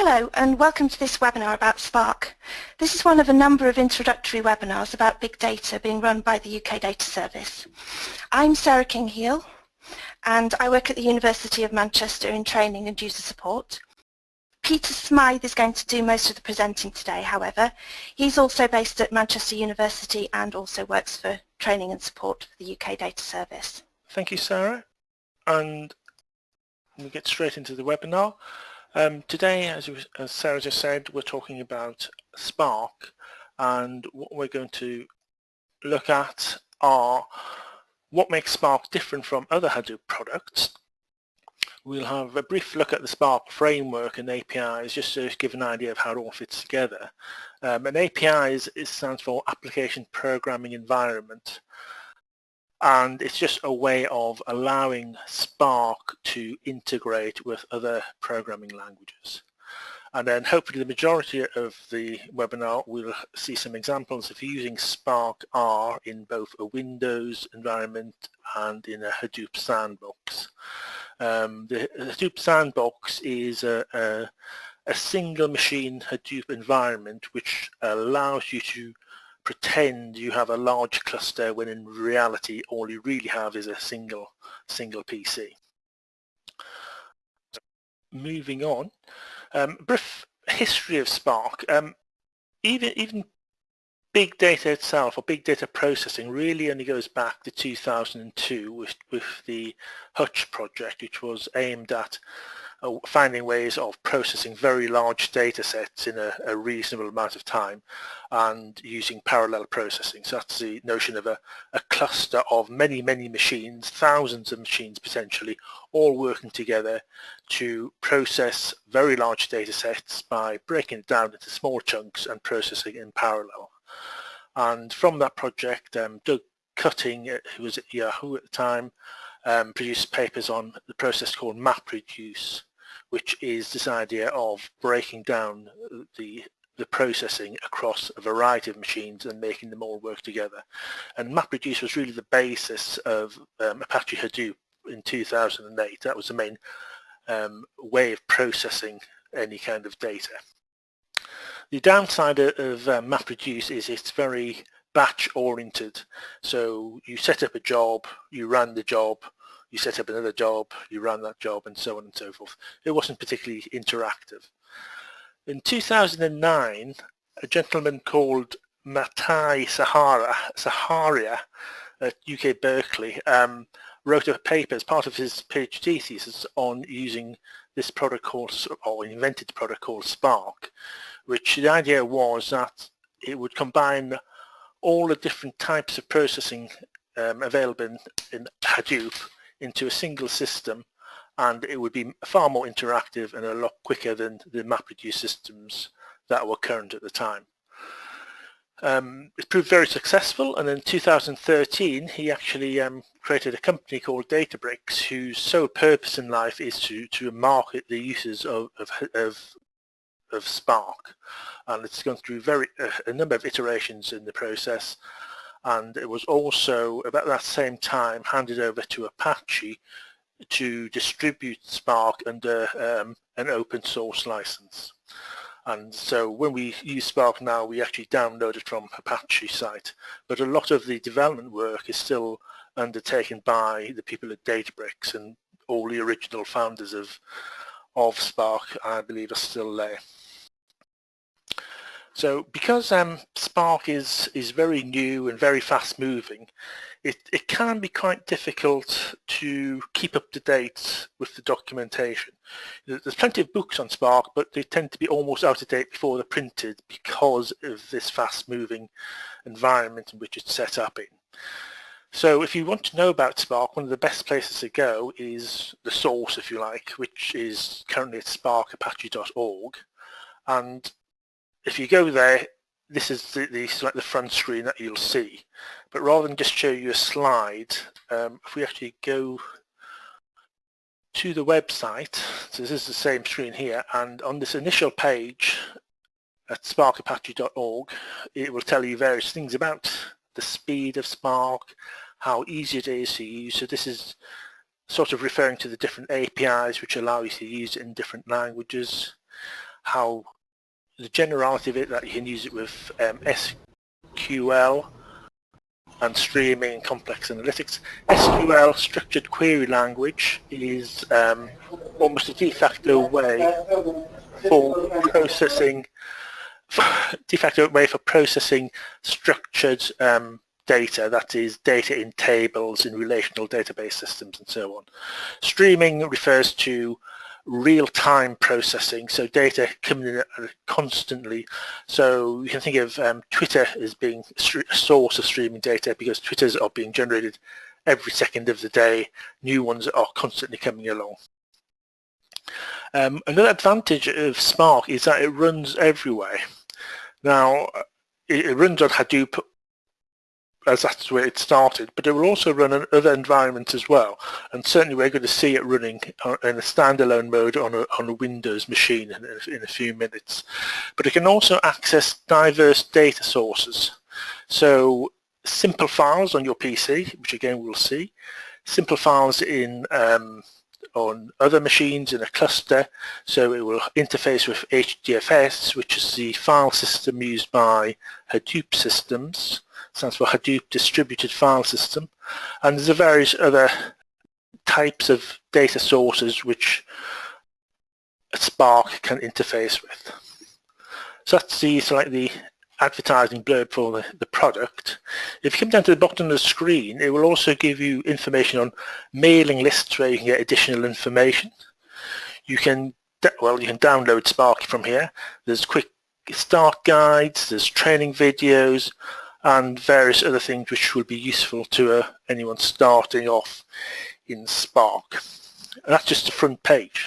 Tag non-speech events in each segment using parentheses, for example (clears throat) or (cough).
Hello and welcome to this webinar about Spark. This is one of a number of introductory webinars about big data being run by the UK Data Service. I'm Sarah King-Hele and I work at the University of Manchester in training and user support. Peter Smythe is going to do most of the presenting today, however. He's also based at Manchester University and also works for training and support for the UK Data Service. Thank you, Sarah. And we get straight into the webinar. Um, today, as, as, Sarah just said, we're talking about Spark and what we're going to look at are what makes Spark different from other Hadoop products. We'll have a brief look at the Spark framework and APIs just to give an idea of how it all fits together. Um, an API is, is stands for Application Programming Environment and it's just a way of allowing Spark to integrate with other programming languages. And then hopefully the majority of the webinar will see some examples of using Spark R in both a Windows environment and in a Hadoop sandbox. Um, the Hadoop sandbox is a, a, a single machine Hadoop environment which allows you to pretend you have a large cluster when in reality all you really have is a single single PC. Moving on, um, brief history of Spark. Um, even even big data itself or big data processing really only goes back to 2002 with with the Nutch project, which was aimed at finding ways of processing very large data sets in a, a, reasonable amount of time and using parallel processing. So that's the notion of a, a cluster of many, many machines, thousands of machines potentially, all working together to process very large data sets by breaking it down into small chunks and processing in parallel. And from that project, um, Doug Cutting, uh, who was at Yahoo at the time, um, produced papers on the process called MapReduce, which is this idea of breaking down the the processing across a variety of machines and making them all work together. And MapReduce was really the basis of um, Apache Hadoop in 2008. That was the main um, way of processing any kind of data. The downside of uh, MapReduce is it's very batch oriented. So you set up a job, you run the job, you set up another job, you run that job, and so on and so forth. It wasn't particularly interactive. In 2009, a gentleman called Matei Sahara, Zaharia at UC Berkeley um, wrote a paper as part of his PhD thesis on using this product called, or invented product called Spark, which the idea was that it would combine all the different types of processing um, available in, in Hadoop into a single system and it would be far more interactive and a lot quicker than the MapReduce systems that were current at the time. Um, it proved very successful and in 2013 he actually um, created a company called Databricks whose sole purpose in life is to, to market the uses of, of, of, of Spark and it's gone through very uh, a number of iterations in the process and it was also about that same time handed over to Apache to distribute Spark under um, an open source license. And so when we use Spark now, we actually download it from Apache site. But a lot of the development work is still undertaken by the people at Databricks and all the original founders of, of Spark, I believe, are still there. So because um, Spark is, is very new and very fast moving, it, it can be quite difficult to keep up to date with the documentation. There's plenty of books on Spark, but they tend to be almost out of date before they're printed because of this fast moving environment in which it's set up in. So if you want to know about Spark, one of the best places to go is the source, if you like, which is currently at sparkapache.org. And if you go there, this is the, the, the front screen that you'll see. But rather than just show you a slide, um, if we actually go to the website, so this is the same screen here, and on this initial page at sparkapache.org, it will tell you various things about the speed of Spark, how easy it is to use. So this is sort of referring to the different APIs which allow you to use it in different languages how the generality of it that you can use it with um, SQL and streaming and complex analytics. SQL, structured query language, is um, almost a de facto way for processing, de facto way for processing structured um, data, that is data in tables, in relational database systems and so on. Streaming refers to real-time processing, so data coming in constantly. So you can think of um, Twitter as being a source of streaming data because Twitters are being generated every second of the day. New ones are constantly coming along. Um, another advantage of Spark is that it runs everywhere. Now, it, it runs on Hadoop as that's where it started, but it will also run in other environments as well. And certainly we're going to see it running in a standalone mode on a, on a Windows machine in a, in a few minutes. But it can also access diverse data sources. So simple files on your PC, which again we'll see, simple files in um, on other machines in a cluster so it will interface with HDFS which is the file system used by Hadoop systems stands for Hadoop Distributed File System and there's a various other types of data sources which Spark can interface with. So that's the, so like the advertising blurb for the, the product. If you come down to the bottom of the screen, it will also give you information on mailing lists where you can get additional information. You can, well, you can download Spark from here. There's quick start guides, there's training videos, and various other things which will be useful to uh, anyone starting off in Spark. And that's just the front page.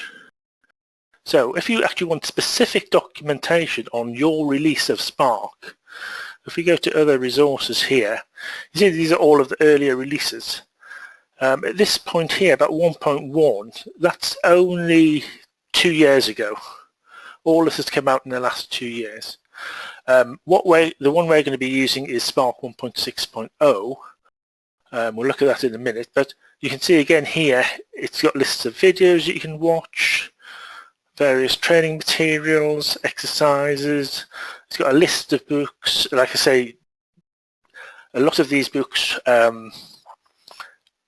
So if you actually want specific documentation on your release of Spark, if we go to other resources here, you see these are all of the earlier releases. Um, at this point here, about 1.1, that's only two years ago. All this has come out in the last two years. Um, what way, the one we're going to be using is Spark 1.6.0. Um, we'll look at that in a minute, but you can see again here, it's got lists of videos you can watch, various training materials, exercises. It's got a list of books. Like I say, a lot of these books um,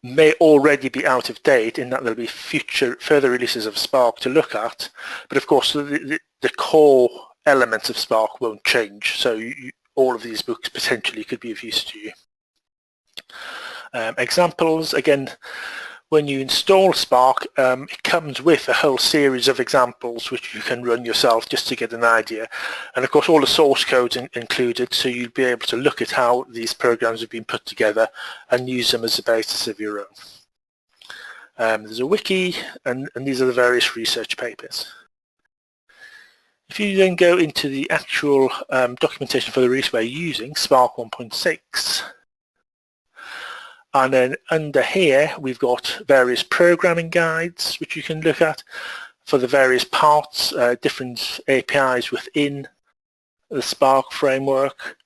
may already be out of date in that there'll be future further releases of Spark to look at. But of course, the, the, the core elements of Spark won't change. So you, all of these books potentially could be of use to you. Um, examples, again, when you install Spark, um, it comes with a whole series of examples which you can run yourself just to get an idea. And of course all the source codes in included so you'll be able to look at how these programs have been put together and use them as the basis of your own. Um, there's a wiki and, and these are the various research papers. If you then go into the actual um, documentation for the release we're using, Spark 1.6, and then under here we've got various programming guides which you can look at for the various parts, uh, different APIs within the Spark framework.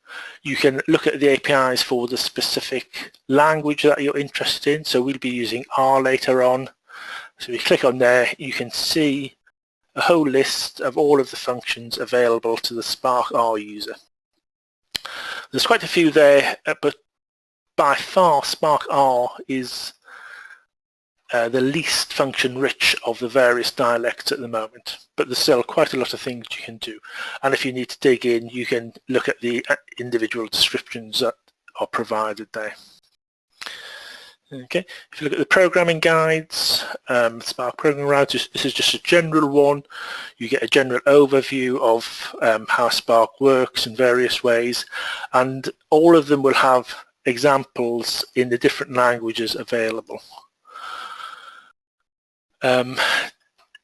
You can look at the APIs for the specific language that you're interested in. So we'll be using R later on. So you click on there, you can see a whole list of all of the functions available to the Spark R user. There's quite a few there, uh, but by far Spark R is uh, the least function rich of the various dialects at the moment but there's still quite a lot of things you can do and if you need to dig in you can look at the uh, individual descriptions that are provided there. Okay, if you look at the programming guides, um, Spark Programming Guides, this is just a general one. You get a general overview of um, how Spark works in various ways, and all of them will have examples in the different languages available. Um,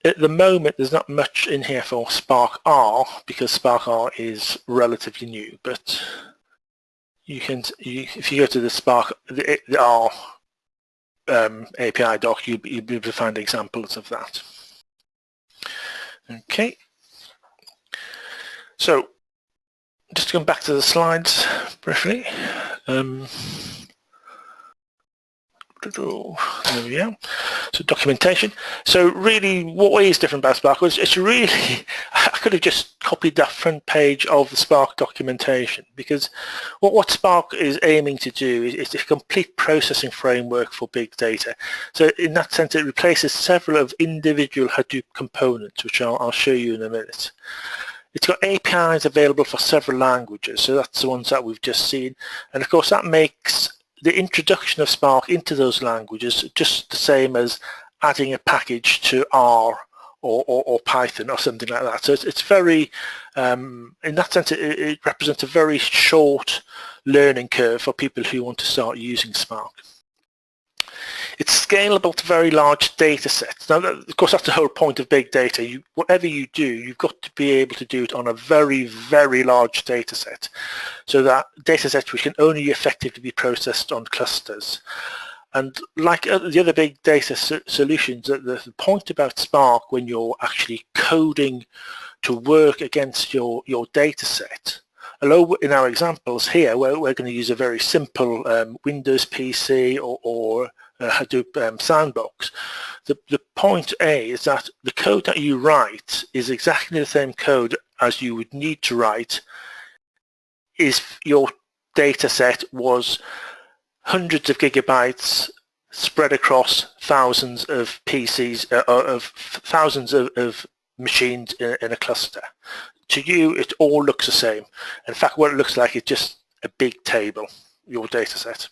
at the moment, there's not much in here for Spark R because Spark R is relatively new, but you can, you, if you go to the Spark, the, the R um, API doc, you'll, you'll be able to find examples of that. Okay. So just to come back to the slides briefly. Um, there we go. So documentation. So really, what is different about Spark was it's really, (laughs) I could have just copied that front page of the Spark documentation because what, what Spark is aiming to do is, is a complete processing framework for big data. So in that sense, it replaces several of individual Hadoop components, which I'll, I'll show you in a minute. It's got APIs available for several languages, so that's the ones that we've just seen. And of course, that makes the introduction of Spark into those languages just the same as adding a package to R or, or, or Python or something like that. So it's, it's very, um, in that sense, it, it represents a very short learning curve for people who want to start using Spark. It's scalable to very large data sets. Now, of course, that's the whole point of big data. You, whatever you do, you've got to be able to do it on a very, very large data set. So that data sets which can only effectively be processed on clusters. And like the other big data so solutions, the point about Spark when you're actually coding to work against your, your data set, although in our examples here, we're, we're going to use a very simple um, Windows PC or, or uh, Hadoop um, sandbox. The, the point A is that the code that you write is exactly the same code as you would need to write if your data set was hundreds of gigabytes spread across thousands of PCs, uh, uh, of thousands of, of machines in, in, a cluster. To you, it all looks the same. In fact, what it looks like is just a big table, your data set.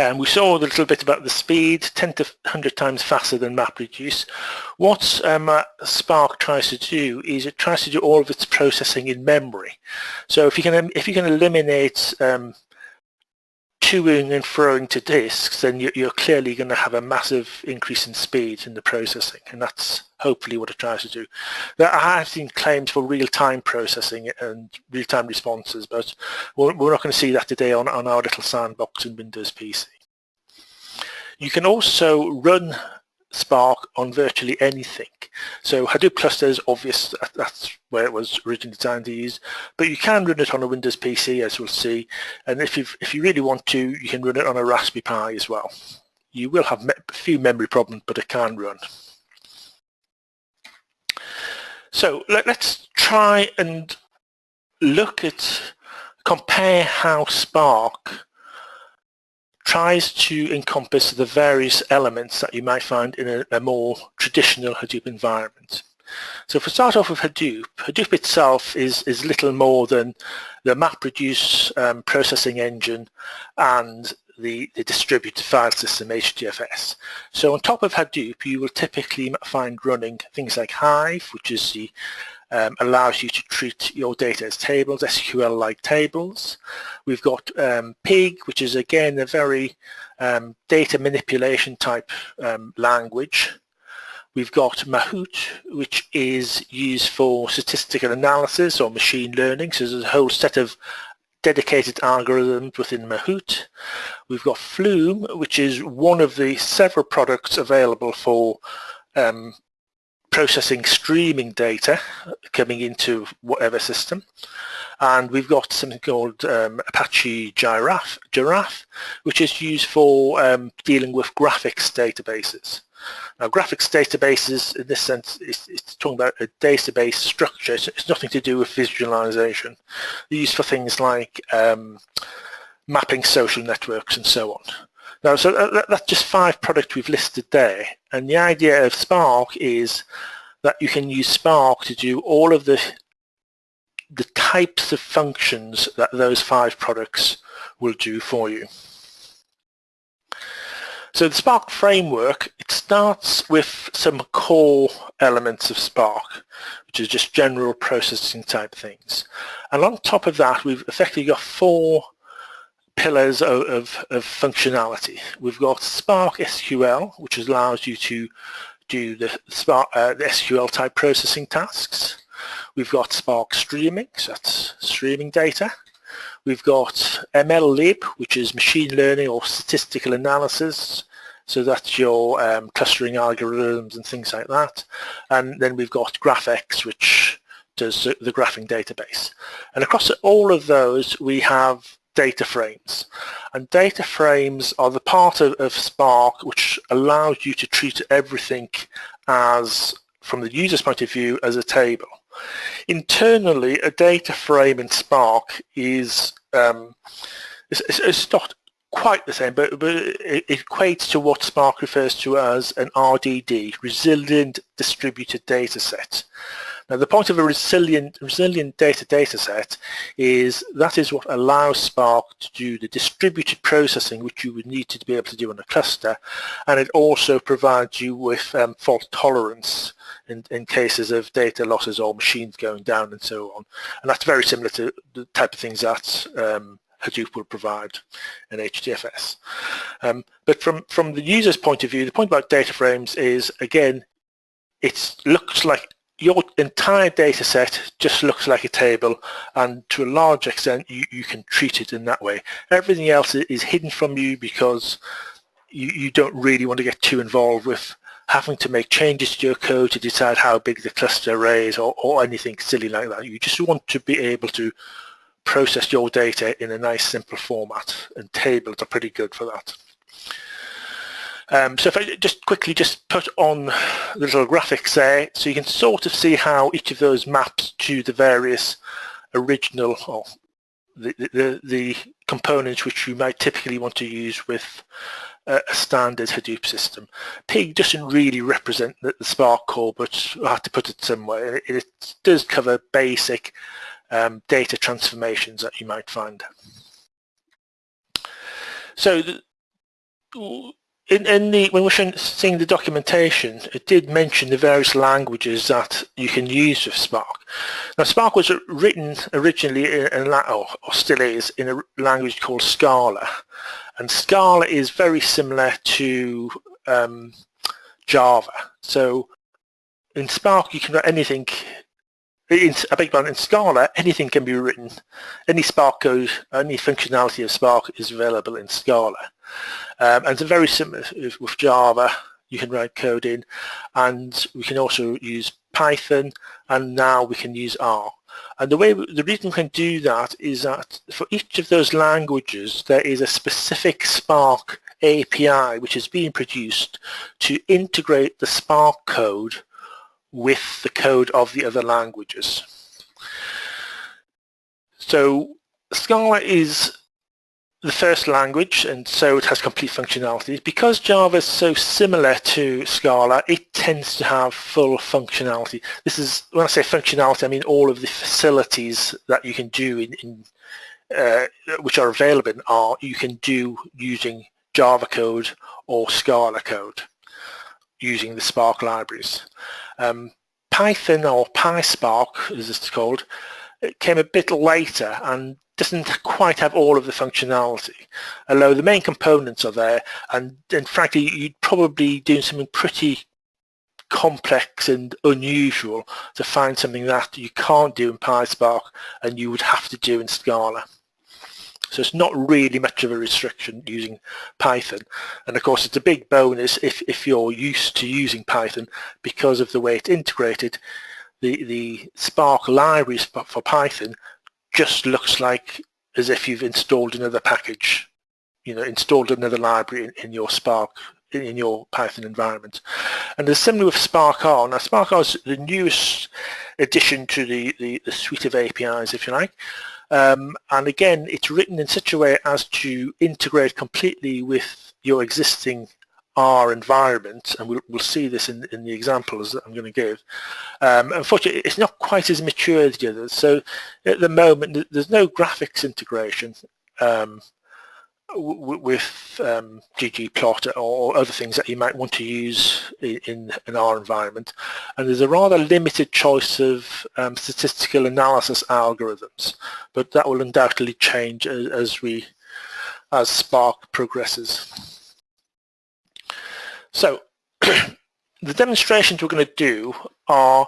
Um, we saw a little bit about the speed, 10 to 100 times faster than MapReduce. What um, uh, Spark tries to do is it tries to do all of its processing in memory. So if you can, if you can eliminate um, toing and throwing to disks, then you're clearly going to have a massive increase in speed in the processing, and that's hopefully what it tries to do. There have seen claims for real-time processing and real-time responses, but we're, not going to see that today on, on our little sandbox in Windows PC. You can also run Spark on virtually anything. So Hadoop cluster is obvious, that's where it was originally designed to use, but you can run it on a Windows PC as we'll see, and if, you if you really want to, you can run it on a Raspberry Pi as well. You will have a few memory problems, but it can run. So let, us try and look at, compare how Spark tries to encompass the various elements that you might find in a, a more traditional Hadoop environment. So if we start off with Hadoop, Hadoop itself is, is little more than the MapReduce um, processing engine and the, the distributed file system HDFS. So on top of Hadoop, you will typically find running things like Hive, which is the um, allows you to treat your data as tables, SQL-like tables. We've got um, Pig, which is again a very um, data manipulation type um, language. We've got Mahout, which is used for statistical analysis or machine learning. So there's a whole set of dedicated algorithms within Mahout. We've got Flume, which is one of the several products available for um, processing streaming data coming into whatever system and we've got something called um, Apache Giraph, Giraph, which is used for um, dealing with graphics databases. Now graphics databases in this sense is it's talking about a database structure, it's, it's, nothing to do with visualization. They're used for things like um, mapping social networks and so on. Now, so that, that's just five products we've listed there. And the idea of Spark is that you can use Spark to do all of the the types of functions that those five products will do for you. So the Spark framework, it starts with some core elements of Spark, which is just general processing type things. And on top of that, we've effectively got four pillars of, of, of, functionality. We've got Spark SQL, which allows you to do the, Spark, uh, the SQL type processing tasks. We've got Spark Streaming, so that's streaming data. We've got MLlib, which is machine learning or statistical analysis. So that's your um, clustering algorithms and things like that. And then we've got GraphX, which does the graphing database. And across all of those, we have data frames. And data frames are the part of, of Spark which allows you to treat everything as, from the user's point of view, as a table. Internally, a data frame in Spark is um, it's, it's, not quite the same, but, but it, equates to what Spark refers to as an RDD, Resilient Distributed Data Set. Now the point of a resilient, resilient data data set is that is what allows Spark to do the distributed processing which you would need to be able to do on a cluster and it also provides you with um, fault tolerance in, in cases of data losses or machines going down and so on. And that's very similar to the type of things that um, Hadoop will provide in HDFS. Um, but from, from the user's point of view, the point about data frames is, again, it looks like your entire data set just looks like a table and to a large extent you, you can treat it in that way. Everything else is hidden from you because you, you don't really want to get too involved with having to make changes to your code to decide how big the cluster array is or, or anything silly like that. You just want to be able to process your data in a nice simple format and tables are pretty good for that. Um, so if I just quickly just put on the little graphics there so you can sort of see how each of those maps to the various original or the, the, the components which you might typically want to use with a standard Hadoop system. Pig doesn't really represent the, the Spark core, but I have to put it somewhere. It, it does cover basic um, data transformations that you might find. So the, in, in, the when we're seeing the documentation, it did mention the various languages that you can use with Spark. Now, Spark was written originally in, in or, or still is in a language called Scala, and Scala is very similar to um, Java. So in Spark, you can write anything in, I beg pardon, in Scala, anything can be written. Any Spark code, any functionality of Spark is available in Scala. Um, and it's very similar with Java. You can write code in, and we can also use Python, and now we can use R. And the way the reason we can do that is that for each of those languages, there is a specific Spark API which is being produced to integrate the Spark code with the code of the other languages. So Scala is the first language and so it has complete functionality. Because Java is so similar to Scala, it tends to have full functionality. This is, when I say functionality, I mean all of the facilities that you can do in, in uh, which are available in you can do using Java code or Scala code using the Spark libraries. Um, Python or PySpark, as it's called, it came a bit later and doesn't quite have all of the functionality, although the main components are there and, and frankly you'd probably do something pretty complex and unusual to find something that you can't do in PySpark and you would have to do in Scala. So it's not really much of a restriction using Python. And of course, it's a big bonus if, if you're used to using Python because of the way it's integrated. The, the Spark libraries for Python just looks like as if you've installed another package, you know, installed another library in, in your Spark in your Python environment. And it's similar with Spark R. Now Spark R is the newest addition to the, the, the suite of APIs, if you like. Um, and again, it's written in such a way as to integrate completely with your existing R environment, and we'll, we'll see this in, in the examples that I'm going to give. Um, unfortunately, it's not quite as mature as the others. So at the moment, there's no graphics integration. Um, with um, ggplot or other things that you might want to use in, in R environment. And there's a rather limited choice of um, statistical analysis algorithms, but that will undoubtedly change as, as we as Spark progresses. So (clears throat) the demonstrations we're going to do are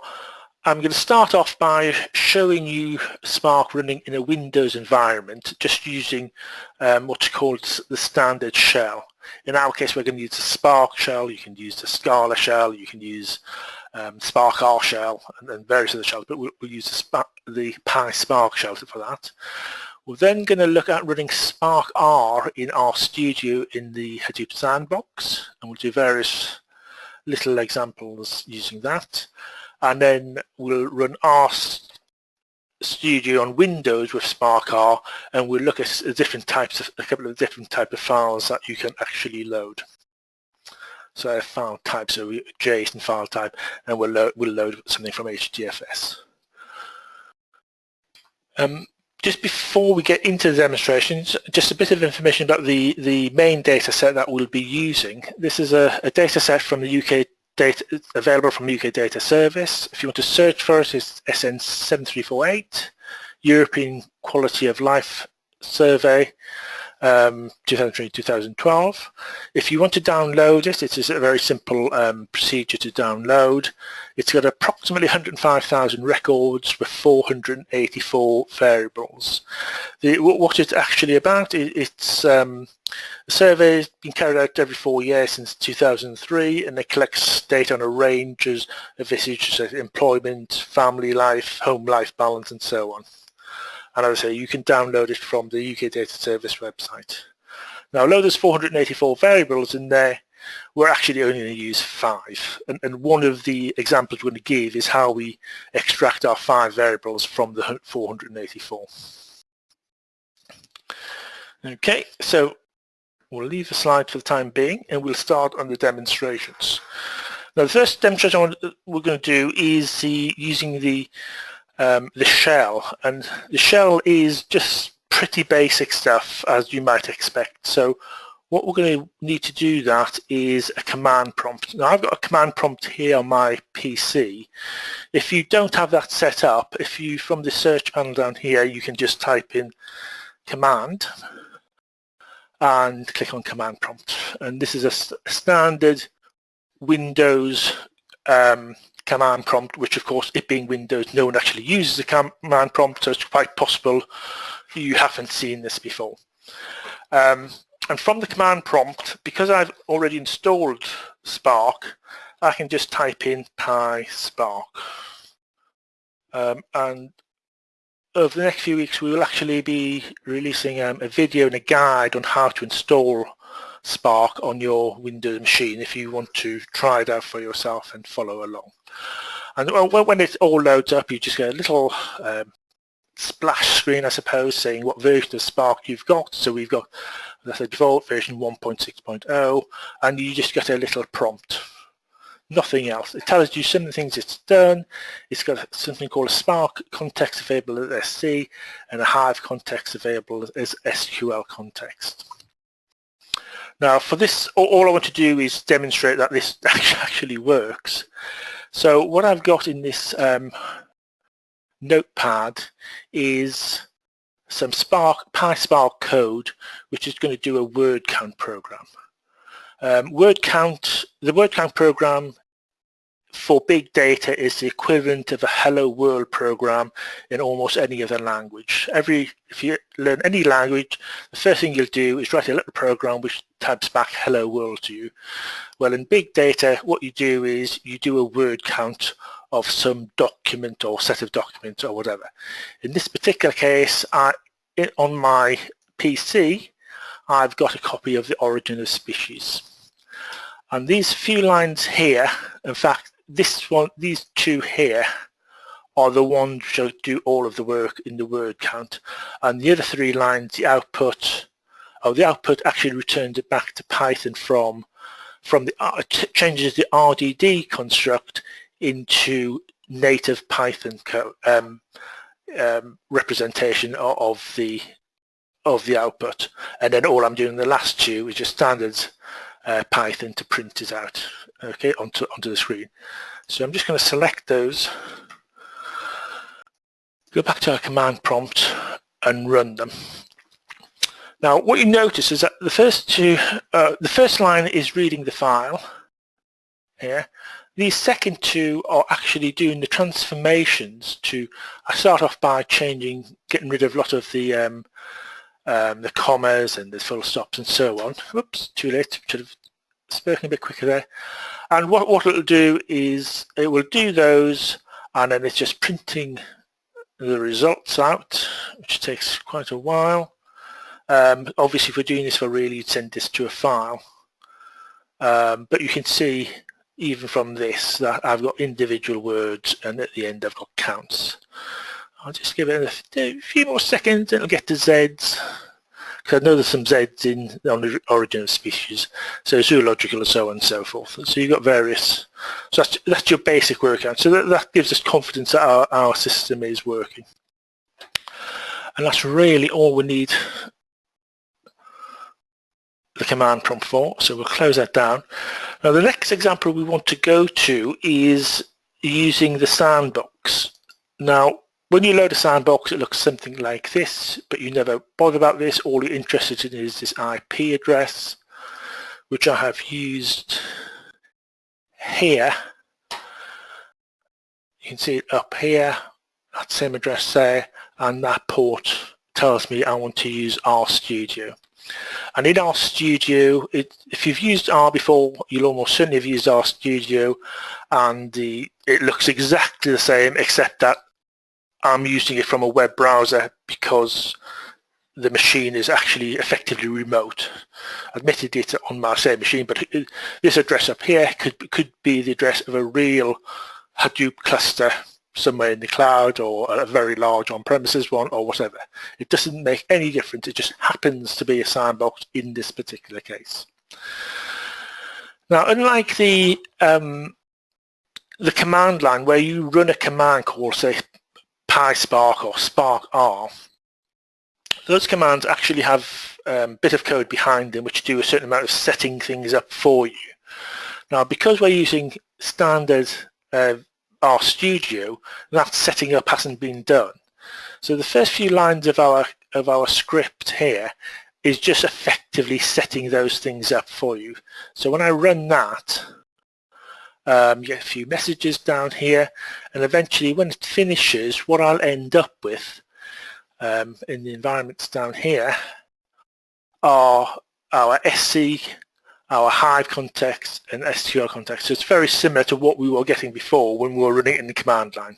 I'm going to start off by showing you Spark running in a Windows environment just using um, what's called the standard shell. In our case we're going to use the Spark shell, you can use the Scala shell, you can use um, Spark R shell and, and, various other shells but we'll, we'll use the, the PySpark shell for that. We're then going to look at running Spark R in RStudio in the Hadoop sandbox and we'll do various little examples using that and then we'll run R Studio on Windows with Spark R and we'll look at different types of a couple of different type of files that you can actually load. So file types so JSON file type and we'll load, we'll load something from HDFS. Um, just before we get into the demonstrations, just a bit of information about the, the main data set that we'll be using. This is a, a data set from the UK data available from UK Data Service. If you want to search for it, it's SN7348, European Quality of Life Survey um, 2003-2012. If you want to download it, it is a very simple um, procedure to download. It's got approximately 105,000 records with 484 variables. The, what it's actually about, it, it's um, a survey has been carried out every four years since 2003 and it collects data on a range of issues such as employment, family life, home life balance and so on and as I say you can download it from the UK Data Service website. Now although there's 484 variables in there we're actually only going to use five and, and one of the examples we're going to give is how we extract our five variables from the 484. Okay so we'll leave the slide for the time being and we'll start on the demonstrations. Now the first demonstration we're going to do is the, using the um, the shell and the shell is just pretty basic stuff as you might expect so what we're going to need to do that is a command prompt. Now I've got a command prompt here on my PC. If you don't have that set up, if you from the search panel down here you can just type in command and click on command prompt and this is a, standard Windows um, command prompt, which of course, it being Windows, no one actually uses the command prompt, so it's quite possible you haven't seen this before. Um, and from the command prompt, because I've already installed Spark, I can just type in PySpark. Um, and over the next few weeks, we will actually be releasing um, a video and a guide on how to install Spark on your Windows machine if you want to try it out for yourself and follow along. And when it all loads up, you just get a little um, splash screen, I suppose, saying what version of Spark you've got. So we've got that's default version 1.6.0, and you just get a little prompt. Nothing else. It tells you some of the things it's done. It's got something called a Spark context available as SC and a Hive context available as SQL context. Now for this, all I want to do is demonstrate that this (laughs) actually works. So what I've got in this um, notepad is some Spark, PySpark code, which is going to do a word count program. Um, word count, the word count program for big data is the equivalent of a hello world program in almost any other language. Every If you learn any language, the first thing you'll do is write a little program which types back hello world to you. Well, in big data, what you do is you do a word count of some document or set of documents or whatever. In this particular case, I, on my PC, I've got a copy of the origin of species. And these few lines here, in fact, this one, these two here are the ones which do all of the work in the word count. And the other three lines, the output, oh, the output actually returns it back to Python from, from the, uh, changes the RDD construct into native Python um, um, representation of, of the of the output and then all I'm doing the last two is just standard uh, Python to print it out okay, onto, onto the screen. So I'm just going to select those, go back to our command prompt and run them. Now what you notice is that the first two, uh, the first line is reading the file here. These second two are actually doing the transformations to, I start off by changing, getting rid of a lot of the um, um, the commas and the full stops and so on. Oops, too late, should have spoken a bit quicker there. And what, what it'll do is it will do those and then it's just printing the results out, which takes quite a while. Um, obviously, if we're doing this for really, you'd send this to a file. Um, but you can see even from this that I've got individual words and at the end I've got counts. I'll just give it a few more seconds and it'll get to Z's because I know there's some Z's in on the origin of species, so zoological and so on and so forth. So you've got various, so that's, that's your basic workout. So that, that gives us confidence that our, our system is working. And that's really all we need the command prompt for. So we'll close that down. Now the next example we want to go to is using the sandbox. Now when you load a sandbox it looks something like this but you never bother about this. All you're interested in is this IP address which I have used here. You can see it up here, that same address there and that port tells me I want to use RStudio. And in RStudio, it, if you've used R before, you'll almost certainly have used RStudio and the, it looks exactly the same except that I'm using it from a web browser because the machine is actually effectively remote. Admittedly it's on my same machine, but this address up here could, could be the address of a real Hadoop cluster somewhere in the cloud or a very large on-premises one or whatever. It doesn't make any difference. It just happens to be a sandbox in this particular case. Now, unlike the um, the command line where you run a command called, say, PySpark or SparkR, those commands actually have a um, bit of code behind them which do a certain amount of setting things up for you. Now, because we're using standard uh, RStudio, that setting up hasn't been done. So the first few lines of our of our script here is just effectively setting those things up for you. So when I run that, um, get a few messages down here, and eventually when it finishes, what I'll end up with um, in the environments down here are our SC our Hive context and SQL context. So it's very similar to what we were getting before when we were running it in the command line.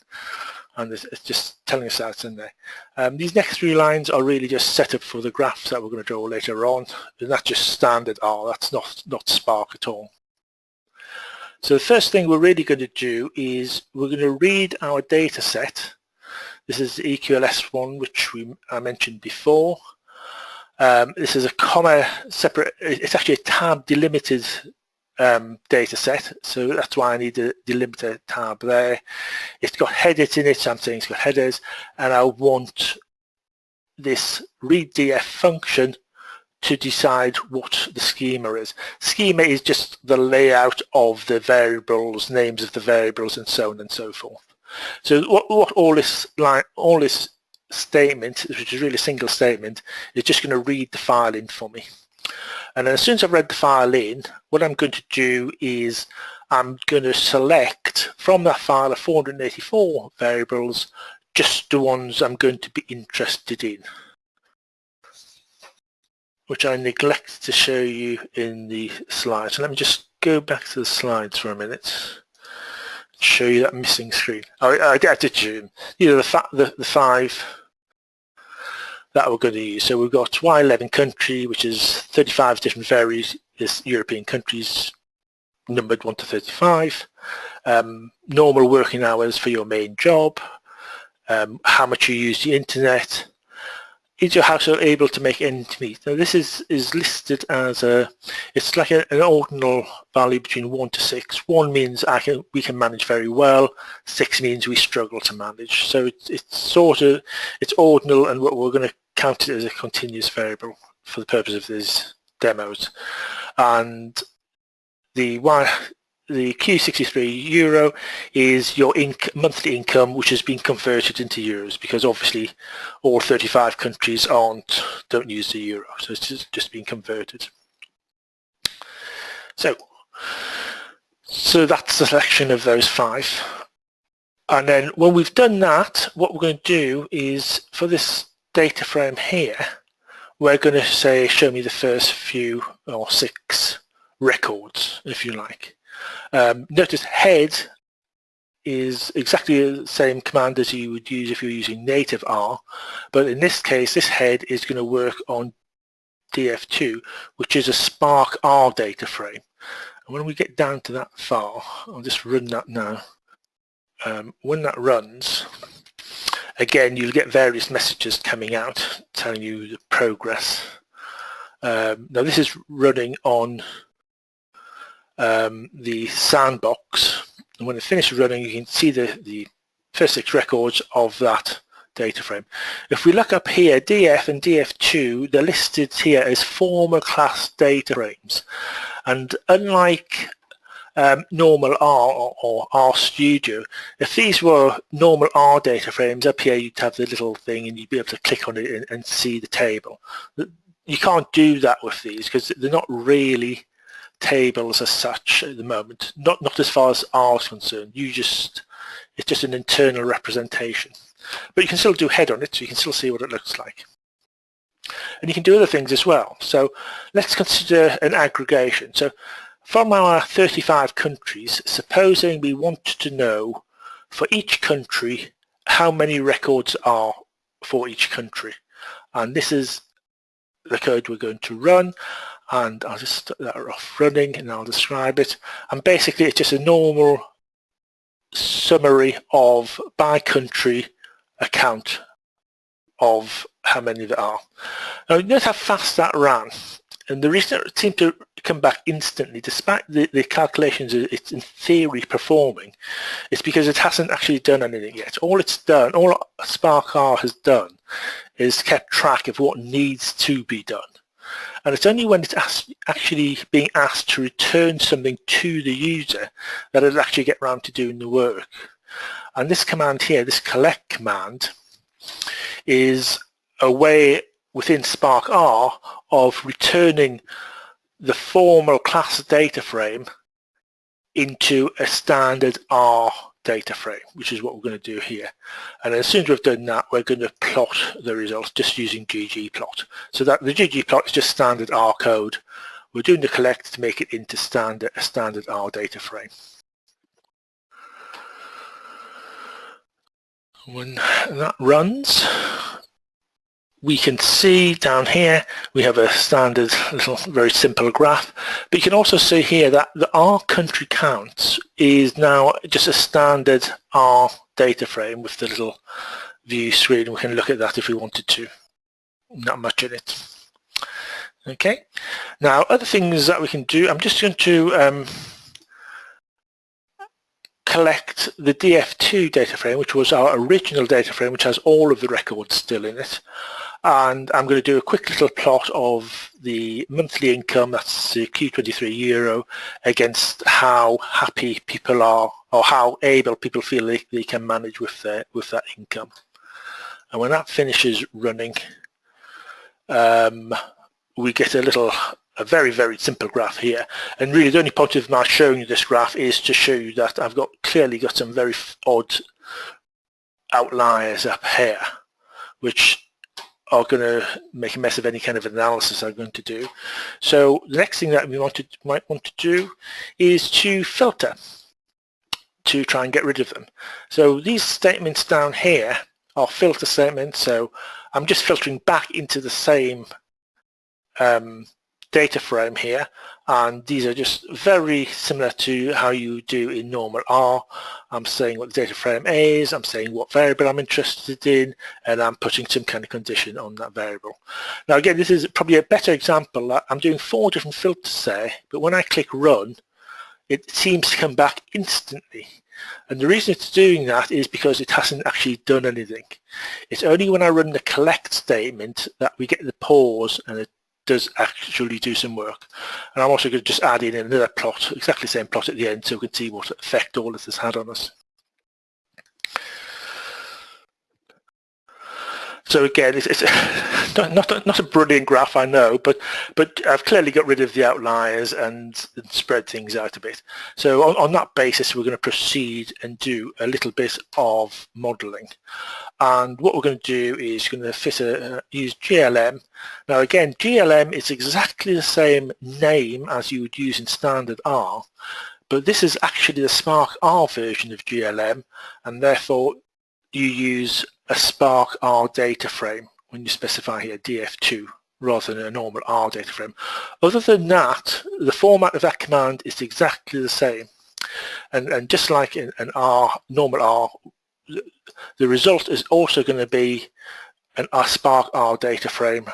And it's, just telling us that's in there. Um, these next three lines are really just set up for the graphs that we're going to draw later on. And that's just standard R, that's not, not Spark at all. So the first thing we're really going to do is we're going to read our data set. This is the EQLS one, which we, I mentioned before. Um, this is a comma separate, it's actually a tab delimited um, data set, so that's why I need the delimiter tab there. It's got headers in it, so I'm saying it's got headers, and I want this readdf function to decide what the schema is. Schema is just the layout of the variables, names of the variables, and so on and so forth. So what, what all this line, all this statement, which is really a single statement, is just going to read the file in for me. And as soon as I've read the file in, what I'm going to do is I'm going to select from that file of 484 variables just the ones I'm going to be interested in, which I neglect to show you in the slides. Let me just go back to the slides for a minute show you that missing screen. I, I, I did zoom. You know, the, the, the five that we're going to use. So we've got Y11 country, which is 35 different various European countries numbered 1 to 35, um, normal working hours for your main job, um, how much you use the internet, is your household able to make ends meet? Now this is, is listed as a, it's like a, an ordinal value between 1 to 6. 1 means I can, we can manage very well, 6 means we struggle to manage. So it's, it's sort of, it's ordinal and what we're going to count it as a continuous variable for the purpose of these demos. And the the Q63 euro is your inc monthly income which has been converted into euros because obviously all 35 countries aren't don't use the euro so it's just, just been converted. So so that's the selection of those five and then when we've done that what we're going to do is for this data frame here, we're going to say show me the first few or six records, if you like. Um, notice head is exactly the same command as you would use if you're using native R, but in this case, this head is going to work on DF2, which is a Spark R data frame. And when we get down to that file, I'll just run that now. Um, when that runs, again, you'll get various messages coming out telling you the progress. Um, now this is running on um, the sandbox and when it finishes running you can see the, the first six records of that data frame. If we look up here, DF and DF2, they're listed here as formal class data frames. And unlike um, normal R or, or, R Studio, if these were normal R data frames, up here you'd have the little thing and you'd be able to click on it and, and see the table. You can't do that with these because they're not really tables as such at the moment. Not not as far as R is concerned. You just it's just an internal representation. But you can still do head on it, so you can still see what it looks like. And you can do other things as well. So let's consider an aggregation. So from our 35 countries, supposing we want to know for each country how many records are for each country. And this is the code we're going to run and I'll just start that off running and I'll describe it and basically it's just a normal summary of by country account of how many there are. Now notice how fast that ran and the reason it seemed to come back instantly despite the, the calculations it's in theory performing is because it hasn't actually done anything yet. All it's done, all Spark R has done is kept track of what needs to be done and it's only when it's actually being asked to return something to the user that it'll actually get around to doing the work. And this command here, this collect command, is a way within Spark R of returning the formal class data frame into a standard R data frame, which is what we're going to do here. And as soon as we've done that, we're going to plot the results just using ggplot. So that the ggplot is just standard R code. We're doing the collect to make it into standard a standard R data frame. When that runs, we can see down here we have a standard little very simple graph but you can also see here that the R country count is now just a standard R data frame with the little view screen. We can look at that if we wanted to. Not much in it. Okay. Now other things that we can do I'm just going to um, collect the DF2 data frame which was our original data frame which has all of the records still in it and I'm going to do a quick little plot of the monthly income, that's the Q23 euro, against how happy people are or how able people feel they, they can manage with their with that income. And when that finishes running, um, we get a little, a very, very simple graph here. And really the only point of my showing you this graph is to show you that I've got clearly got some very odd outliers up here, which are going to make a mess of any kind of analysis I'm going to do. So the next thing that we want to, might want to do is to filter to try and get rid of them. So these statements down here are filter statements. So I'm just filtering back into the same um, data frame here and these are just very similar to how you do in normal R. I'm saying what the data frame is, I'm saying what variable I'm interested in and I'm putting some kind of condition on that variable. Now again this is probably a better example. I'm doing four different filters there but when I click run it seems to come back instantly and the reason it's doing that is because it hasn't actually done anything. It's only when I run the collect statement that we get the pause and it does actually do some work. And I'm also going to just add in another plot, exactly the same plot at the end so we can see what effect all this had on us. So again, it's, it's (laughs) not, not, not a brilliant graph, I know, but but I've clearly got rid of the outliers and, spread things out a bit. So on, on, that basis, we're going to proceed and do a little bit of modelling. And what we're going to do is going to fit a, uh, use GLM. Now again, GLM is exactly the same name as you would use in standard R, but this is actually the Spark R version of GLM and therefore you use a Spark R data frame when you specify here DF2 rather than a normal R data frame. Other than that, the format of that command is exactly the same. And, and just like in an R, normal R, the result is also going to be an R Spark R data frame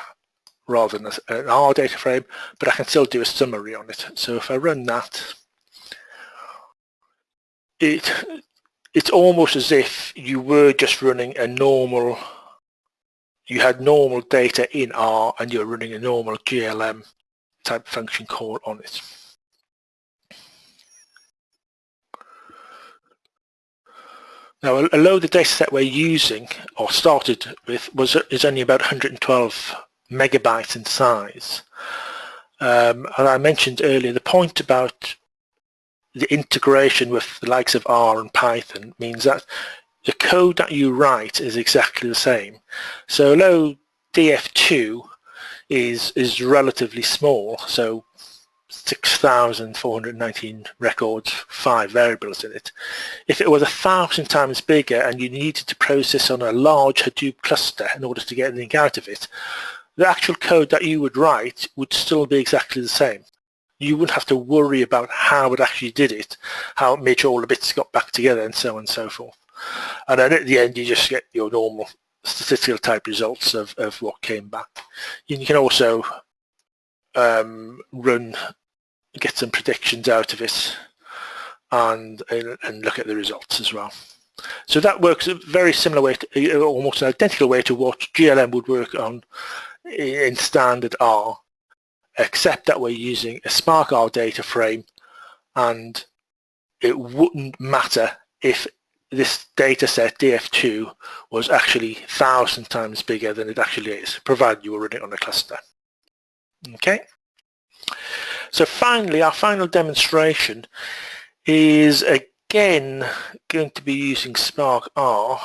rather than an R data frame, but I can still do a summary on it. So if I run that, it it's almost as if you were just running a normal you had normal data in R and you're running a normal GLM type function call on it. Now, although the dataset we're using or started with was is only about 112 megabytes in size, um, and I mentioned earlier the point about the integration with the likes of R and Python means that the code that you write is exactly the same. So although DF2 is is relatively small, so 6,419 records, five variables in it. If it was a thousand times bigger and you needed to process on a large Hadoop cluster in order to get anything out of it, the actual code that you would write would still be exactly the same you wouldn't have to worry about how it actually did it, how it made sure all the bits got back together and so on and so forth. And then at the end you just get your normal statistical type results of, of what came back. You can also um, run, get some predictions out of it and, and look at the results as well. So that works a very similar way, to, almost an identical way to what GLM would work on in standard R except that we're using a SparkR data frame and it wouldn't matter if this data set DF2 was actually thousand times bigger than it actually is, provided you were running on a cluster. Okay. So finally, our final demonstration is again going to be using Spark R,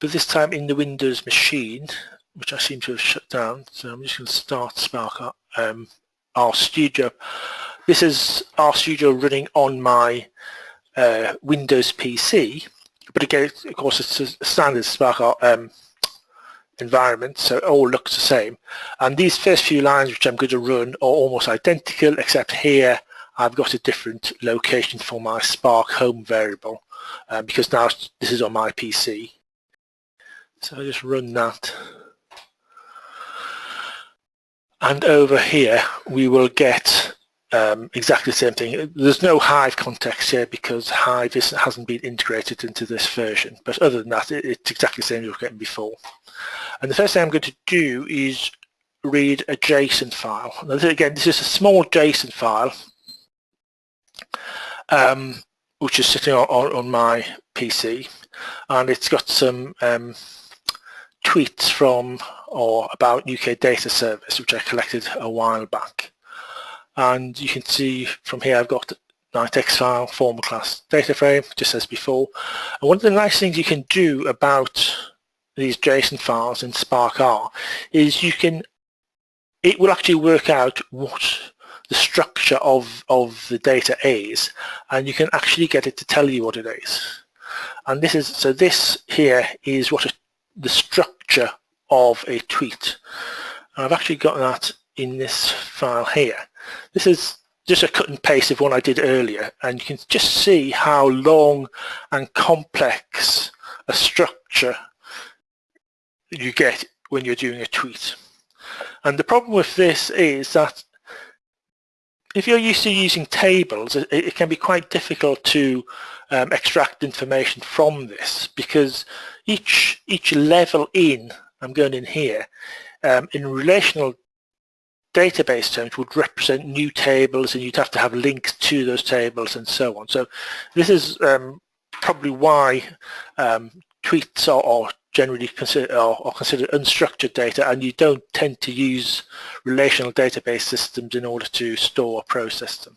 but this time in the Windows machine which I seem to have shut down. So I'm just going to start Spark um, RStudio. This is RStudio running on my uh, Windows PC, but again, of course, it's a standard Spark um, environment, so it all looks the same. And these first few lines which I'm going to run are almost identical, except here I've got a different location for my Spark home variable, um, because now this is on my PC. So I just run that and over here we will get um, exactly the same thing. There's no Hive context here because Hive hasn't been integrated into this version. But other than that, it, it's exactly the same as we were getting before. And the first thing I'm going to do is read a JSON file. Now, again, this is a small JSON file, um, which is sitting on, on, my PC, and it's got some um, tweets from or about UK Data Service, which I collected a while back. And you can see from here I've got NiteX file, formal class data frame, just as before. And one of the nice things you can do about these JSON files in Spark R is you can, it will actually work out what the structure of, of the data is, and you can actually get it to tell you what it is. And this is, so this here is what a, the structure of a tweet. I've actually got that in this file here. This is just a cut and paste of one I did earlier and you can just see how long and complex a structure you get when you're doing a tweet. And the problem with this is that if you're used to using tables, it, it can be quite difficult to um, extract information from this because each each level in I'm going in here, um, in relational database terms would represent new tables and you'd have to have links to those tables and so on. So this is um, probably why um, tweets are, are generally considered are, are, considered unstructured data and you don't tend to use relational database systems in order to store or process them.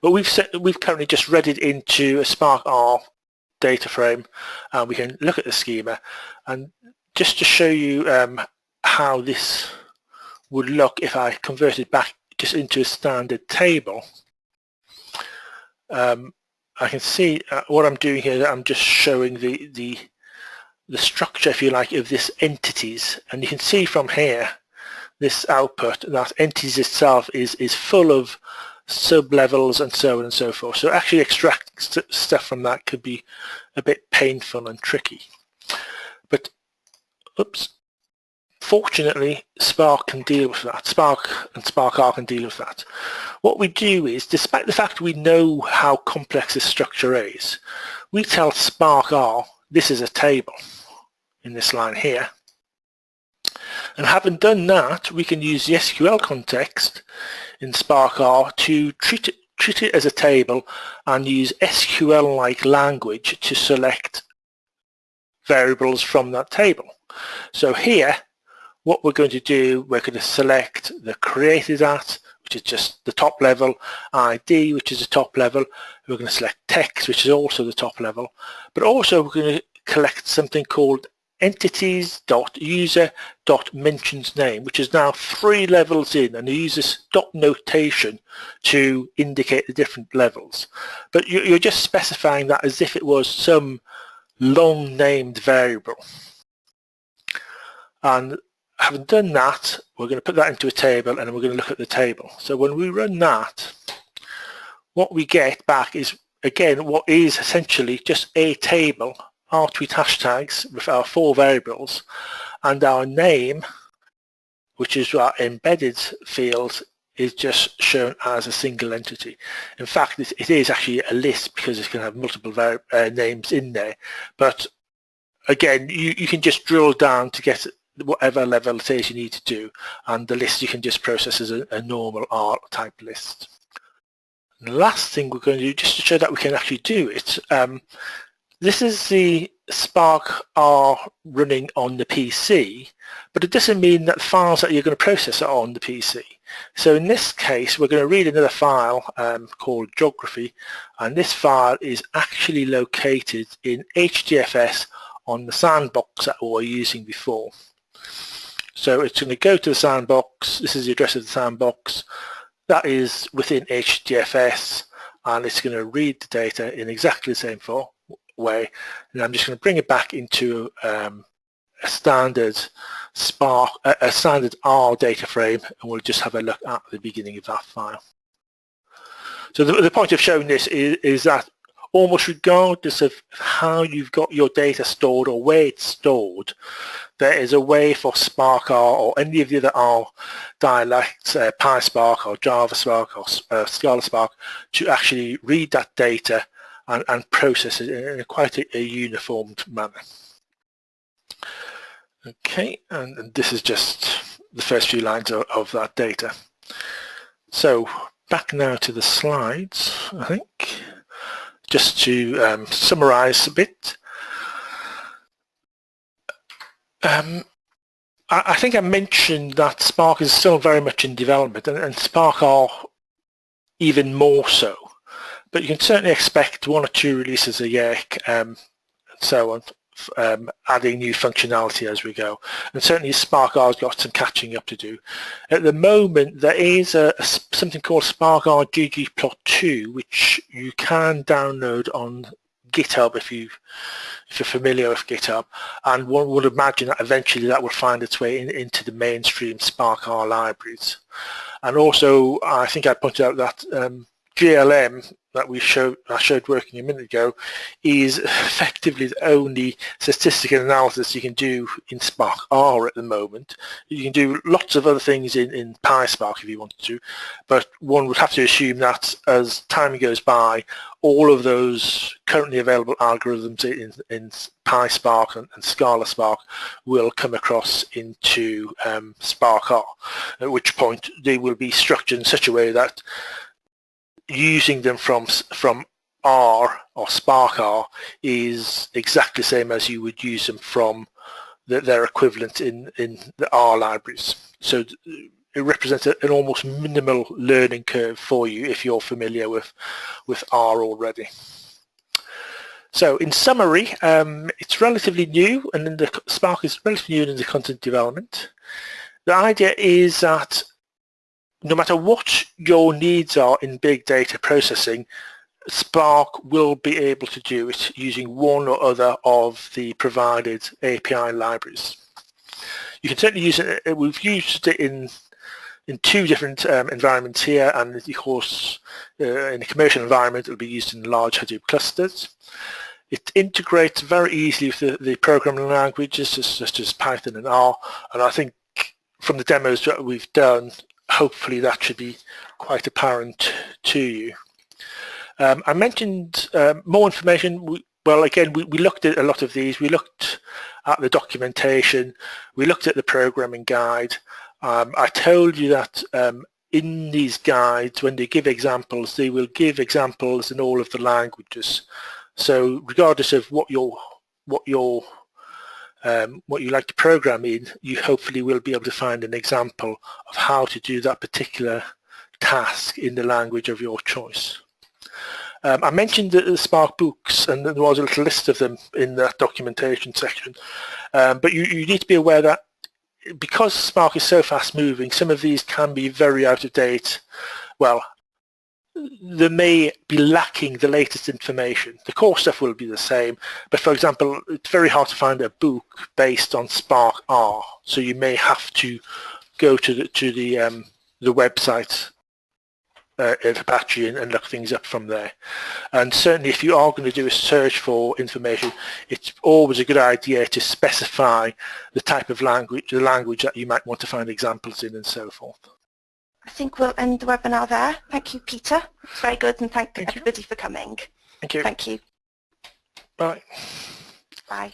But we've set, we've currently just read it into a Spark R data frame and we can look at the schema and just to show you um, how this would look if I converted back just into a standard table, um, I can see uh, what I'm doing here, I'm just showing the, the, the structure, if you like, of this entities. And you can see from here, this output, that entities itself is, is full of sub-levels and so on and so forth. So actually extracting st stuff from that could be a bit painful and tricky. But, oops, fortunately Spark can deal with that. Spark and Spark R can deal with that. What we do is, despite the fact we know how complex this structure is, we tell Spark R this is a table in this line here. And having done that, we can use the SQL context in SparkR to treat it, treat it as a table and use SQL-like language to select variables from that table. So here, what we're going to do, we're going to select the created at, which is just the top level, ID, which is the top level. We're going to select text, which is also the top level. But also we're going to collect something called entities.user.mentions name, which is now three levels in and uses dot notation to indicate the different levels. But you're just specifying that as if it was some long named variable. And having done that, we're going to put that into a table and we're going to look at the table. So when we run that, what we get back is again what is essentially just a table our tweet hashtags with our four variables and our name, which is our embedded field, is just shown as a single entity. In fact, it, is actually a list because it can have multiple uh, names in there. But again, you, you can just drill down to get whatever level it is you need to do, and the list you can just process as a, a normal R type list. And the last thing we're going to do, just to show that we can actually do it, um, this is the Spark R running on the PC, but it doesn't mean that files that you're going to process are on the PC. So in this case, we're going to read another file um, called geography, and this file is actually located in HDFS on the sandbox that we were using before. So it's going to go to the sandbox. This is the address of the sandbox. That is within HDFS, and it's going to read the data in exactly the same form way and I'm just going to bring it back into um, a standard Spark, a, standard R data frame and we'll just have a look at the beginning of that file. So the, the point of showing this is, is that almost regardless of how you've got your data stored or where it's stored, there is a way for Spark R or any of the other R dialects, uh, PySpark or Java Spark or uh, Scala Spark, to actually read that data and, and process it in a quite a, a uniformed manner. Okay, and, and, this is just the first few lines of, of that data. So back now to the slides, I think, just to um, summarize a bit. Um, I, think I mentioned that Spark is still very much in development and, and Spark R even more so but you can certainly expect one or two releases a year um, and so on, um, adding new functionality as we go. And certainly Spark R has got some catching up to do. At the moment, there is a, a something called Spark R ggplot2, which you can download on GitHub if you if you're familiar with GitHub and one would imagine that eventually that will find its way in, into the mainstream Spark R libraries and also I think I pointed out that um, GLM that we showed I showed working a minute ago is effectively the only statistical analysis you can do in Spark R at the moment. You can do lots of other things in, in PySpark if you wanted to, but one would have to assume that as time goes by, all of those currently available algorithms in, in PySpark and, and Scala Spark will come across into um, Spark R, at which point they will be structured in such a way that using them from from R or Spark R is exactly the same as you would use them from the, their equivalent in, in the R libraries. So it represents an almost minimal learning curve for you if you're familiar with, with R already. So in summary, um, it's relatively new and the Spark is relatively new in the content development. The idea is that no matter what your needs are in big data processing, Spark will be able to do it using one or other of the provided API libraries. You can certainly use it, uh, we've used it in in two different um, environments here and of course uh, in a commercial environment it will be used in large Hadoop clusters. It integrates very easily with the, the programming languages such as Python and R and I think from the demos that we've done hopefully that should be quite apparent to you. Um, I mentioned um, more information. We, well, again, we, we looked at a lot of these. We looked at the documentation. We looked at the programming guide. Um, I told you that um, in these guides, when they give examples, they will give examples in all of the languages. So regardless of what your what your um, what you like to program in, you hopefully will be able to find an example of how to do that particular task in the language of your choice. Um, I mentioned the, Spark books and there was a little list of them in that documentation section, um, but you, you need to be aware that because Spark is so fast moving, some of these can be very out of date. Well, they may be lacking the latest information. The core stuff will be the same, but for example, it's very hard to find a book based on Spark R, so you may have to go to the to the um, the website uh, of Apache and, and, look things up from there. And certainly if you are going to do a search for information, it's always a good idea to specify the type of language, the language that you might want to find examples in and so forth. I think we'll end the webinar there. Thank you, Peter. It's very good and thank, thank everybody you. for coming. Thank you. Thank you. Bye. Bye.